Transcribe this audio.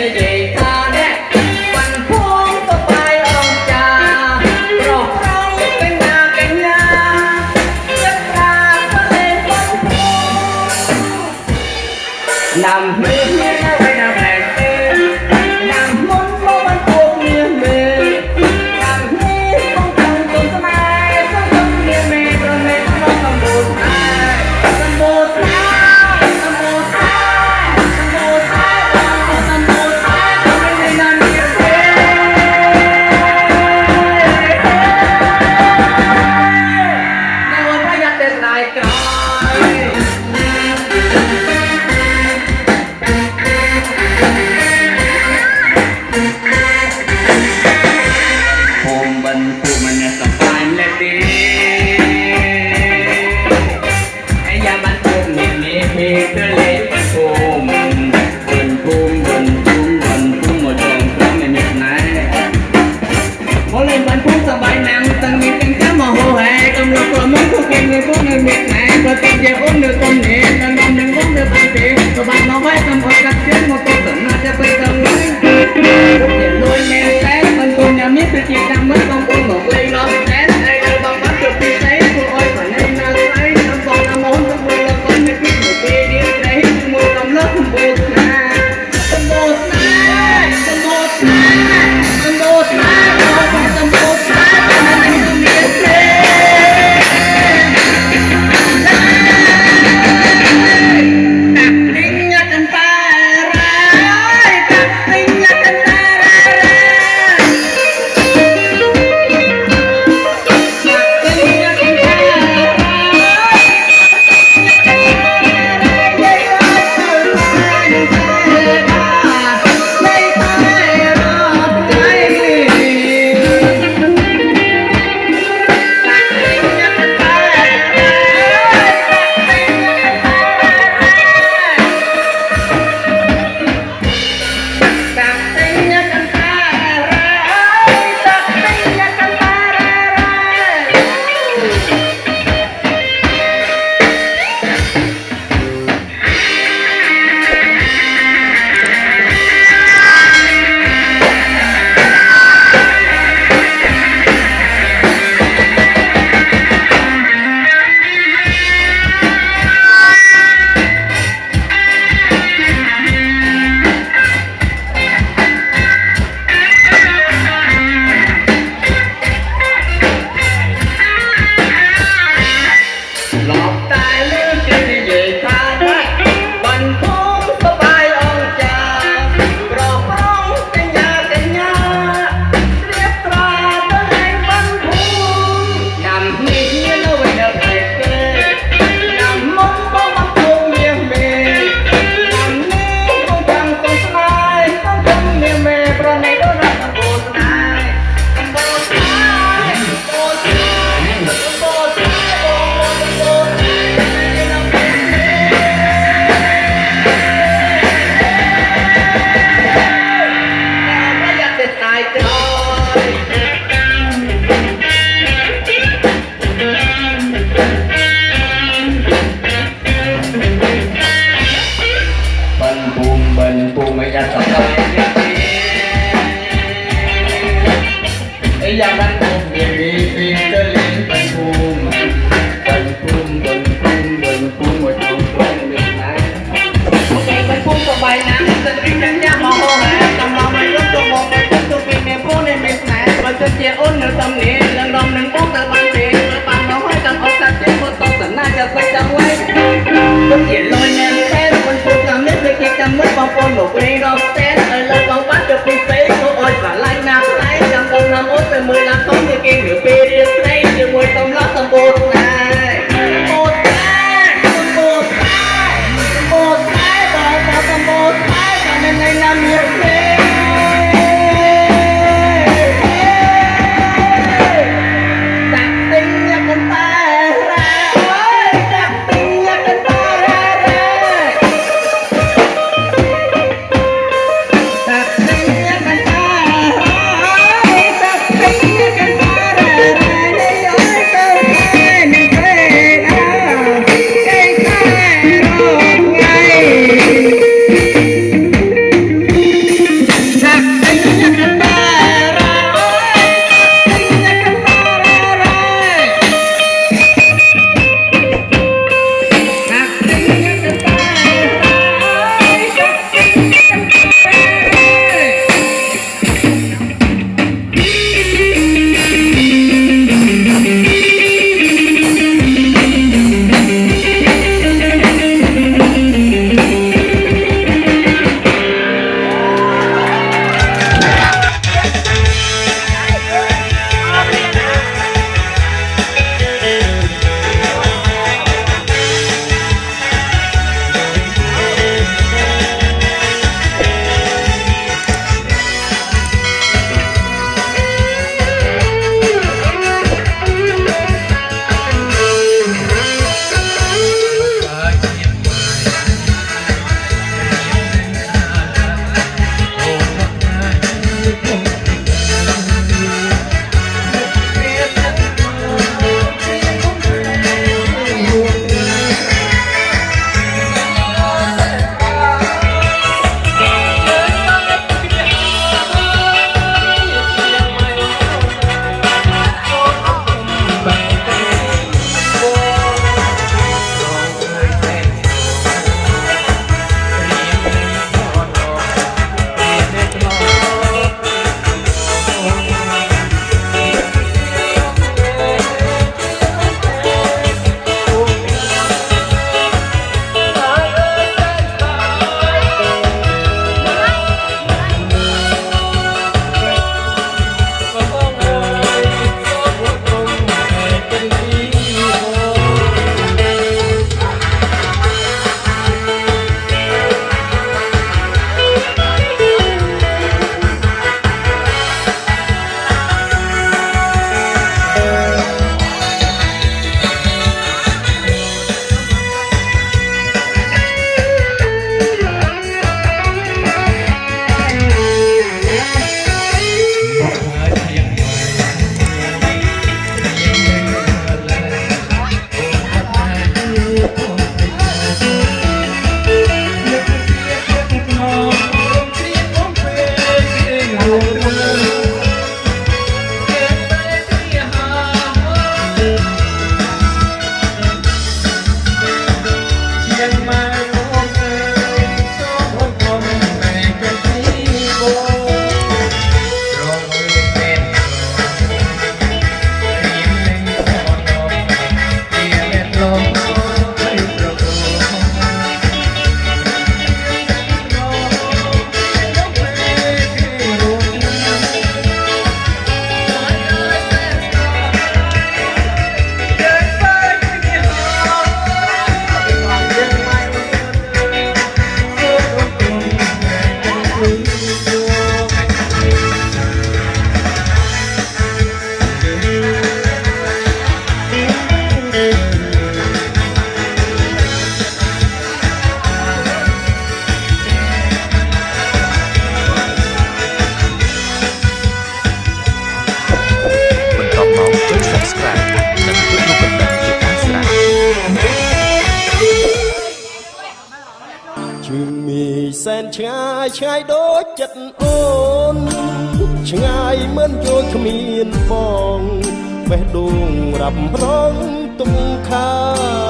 និយា មិបិណ្ឌភូ សែនឆ្ងាយឆ្ងាយដូចចិត្តអូន ឆ្ងាយមិនយល់គ្មានបងបេះដូងរាប់រងទុំខា